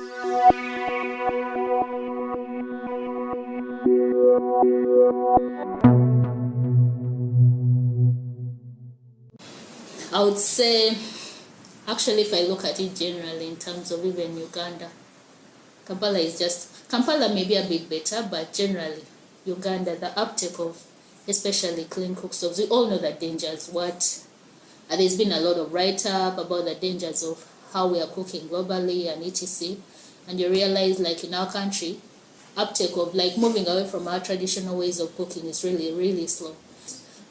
I would say, actually, if I look at it generally in terms of even Uganda, Kampala is just, Kampala may be a bit better, but generally, Uganda, the uptake of especially clean cook stoves, we all know the dangers. What uh, there's been a lot of write up about the dangers of how we are cooking globally and etc. And you realize, like in our country, uptake of like moving away from our traditional ways of cooking is really really slow.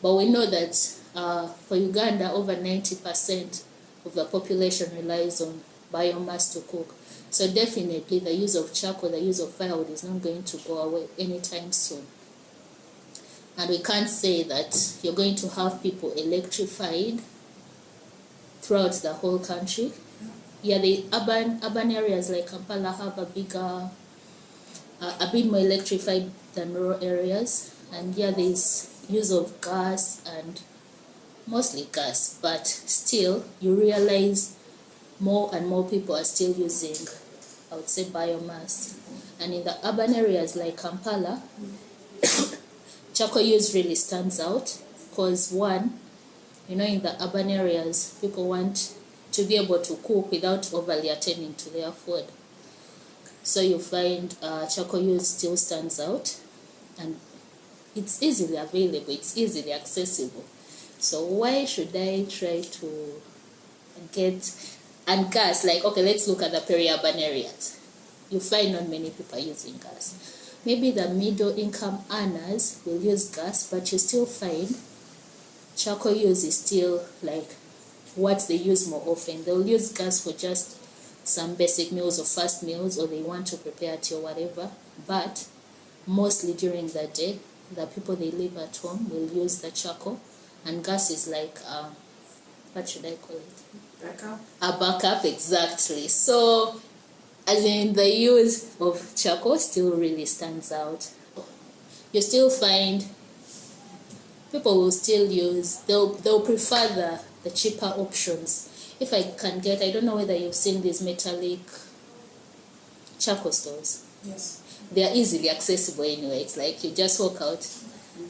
But we know that uh, for Uganda, over 90% of the population relies on biomass to cook. So definitely the use of charcoal, the use of firewood is not going to go away anytime soon. And we can't say that you're going to have people electrified throughout the whole country. Yeah, the urban urban areas like Kampala have a bigger, uh, a bit more electrified than rural areas. And yeah, there's use of gas and mostly gas, but still you realize more and more people are still using, I would say, biomass. And in the urban areas like Kampala, charcoal use really stands out because one, you know, in the urban areas, people want to be able to cook without overly attending to their food. So you find uh, charcoal use still stands out and it's easily available, it's easily accessible. So why should I try to get and gas? Like okay, let's look at the peri-urban areas. You find not many people using gas. Maybe the middle income earners will use gas, but you still find charcoal use is still like what they use more often. They'll use gas for just some basic meals or fast meals or they want to prepare tea or whatever. But mostly during the day, the people they live at home will use the charcoal and gas is like uh, what should I call it? Backup. A backup, exactly. So, as in the use of charcoal still really stands out. You still find people will still use they'll they'll prefer the the cheaper options. If I can get, I don't know whether you've seen these metallic charcoal stores. Yes. They are easily accessible anyway. It's like you just walk out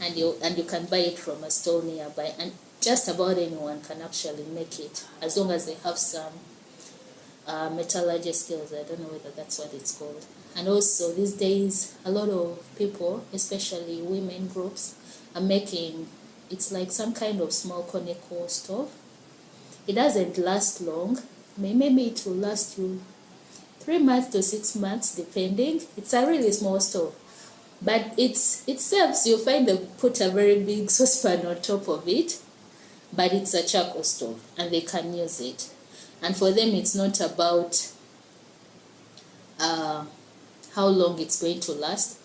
and you and you can buy it from a store nearby and just about anyone can actually make it as long as they have some uh, metallurgy skills i don't know whether that's what it's called and also these days a lot of people especially women groups are making it's like some kind of small conical stove it doesn't last long. Maybe it will last you three months to six months depending. It's a really small stove but it's it serves you find they put a very big saucepan on top of it but it's a charcoal stove and they can use it. And for them it's not about uh, how long it's going to last.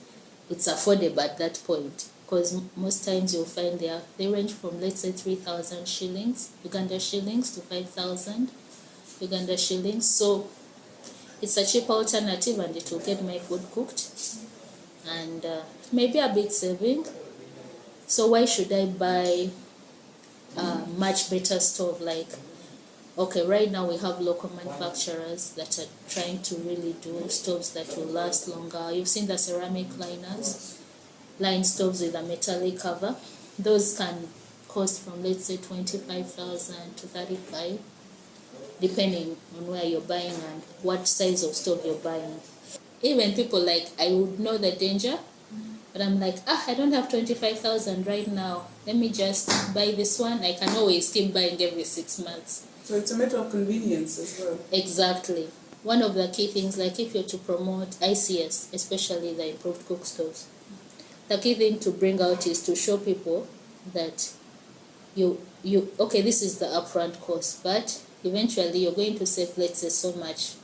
It's affordable at that point because most times you'll find they, are, they range from let's say 3000 shillings uganda shillings to 5000 uganda shillings. So it's a cheap alternative and it will get my food cooked and uh, maybe a bit saving. So why should I buy a much better stove? Like okay right now we have local manufacturers that are trying to really do stoves that will last longer. You've seen the ceramic liners line stoves with a metallic cover those can cost from let's say 25,000 to 35 depending on where you're buying and what size of stove you're buying even people like I would know the danger, but I'm like, ah, I don't have 25,000 right now. Let me just buy this one. I can always keep buying every six months. So it's a matter of convenience as well. Exactly. One of the key things, like if you're to promote ICS, especially the improved cook stoves, the key thing to bring out is to show people that you you okay this is the upfront cost but eventually you're going to save let's say so much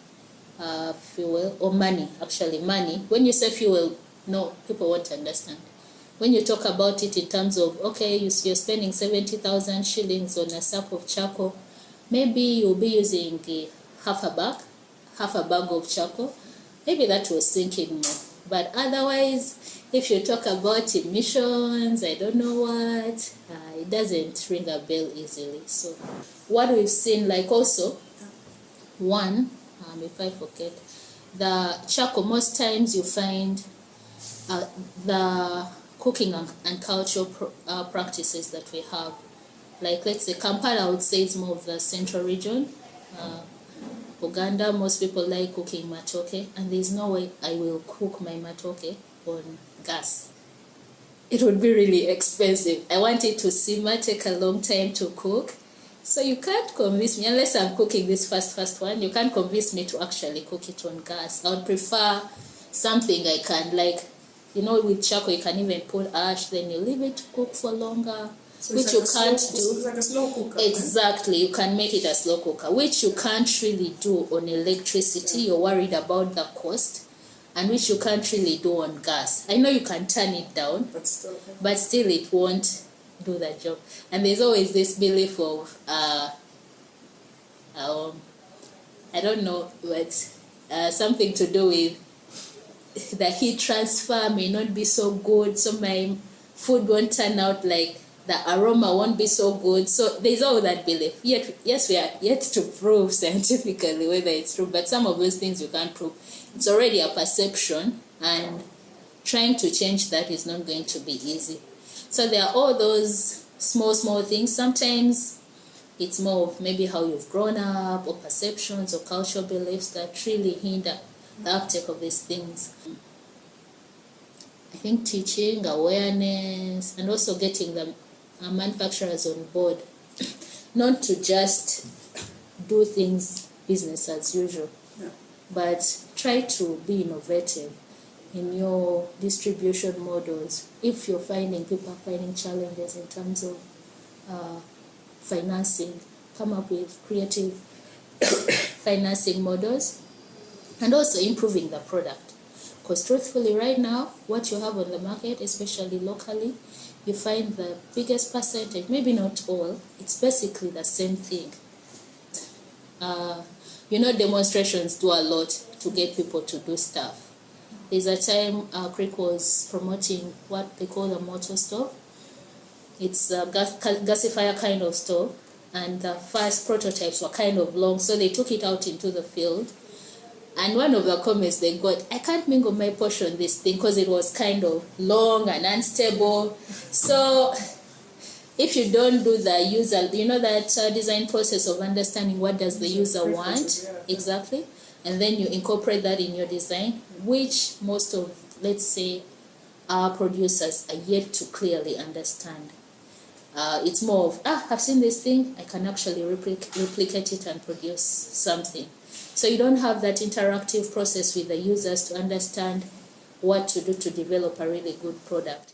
uh, fuel or money actually money. When you say fuel no people won't understand. When you talk about it in terms of okay you're spending 70,000 shillings on a sack of charcoal maybe you'll be using half a bag half a bag of charcoal. Maybe that was sinking more. But otherwise if you talk about emissions i don't know what uh, it doesn't ring a bell easily so what we've seen like also one um, if I forget, the charcoal, most times you find uh, the cooking and, and cultural pro, uh, practices that we have. Like let's say Kampala, I would say it's more of the central region. Uh, Uganda, most people like cooking matoke, and there's no way I will cook my matoke on gas. It would be really expensive. I want it to simmer, take a long time to cook. So you can't convince me, unless I'm cooking this first first one, you can't convince me to actually cook it on gas. I would prefer something I can like, you know, with charcoal you can even put ash, then you leave it to cook for longer, So which it's you can't slow, do. Like a slow cooker. Exactly, you can make it a slow cooker, which you can't really do on electricity. You're worried about the cost, and which you can't really do on gas. I know you can turn it down, But still. but still it won't do the job. And there's always this belief of, uh, um, I don't know, but uh, something to do with the heat transfer may not be so good, so my food won't turn out like the aroma won't be so good. So there's all that belief. Yet, yes, we are yet to prove scientifically whether it's true, but some of those things you can't prove. It's already a perception, and trying to change that is not going to be easy. So there are all those small, small things. Sometimes it's more of maybe how you've grown up, or perceptions, or cultural beliefs that really hinder the uptake of these things. I think teaching, awareness, and also getting the manufacturers on board, not to just do things business as usual, Yeah. but try to be innovative in your distribution models. If you're finding people finding challenges in terms of uh, financing, come up with creative financing models and also improving the product. Because truthfully, right now, what you have on the market, especially locally, you find the biggest percentage, maybe not all, it's basically the same thing. Uh, you know, demonstrations do a lot to get people to do stuff. There's a time uh, CREEC was promoting what they call a motor stove. It's a gas, gasifier kind of stove, and the first prototypes were kind of long, so they took it out into the field. And one of the comments they got, I can't mingle my posho this thing because it was kind of long and unstable. So if you don't do the user, you know that uh, design process of understanding what does the user want exactly, and then you incorporate that in your design, which most of let's say our producers are yet to clearly understand. Uh, it's more of ah, I've seen this thing, I can actually replic- replicate it and produce something. So you don't have that interactive process with the users to understand what to do to develop a really good product.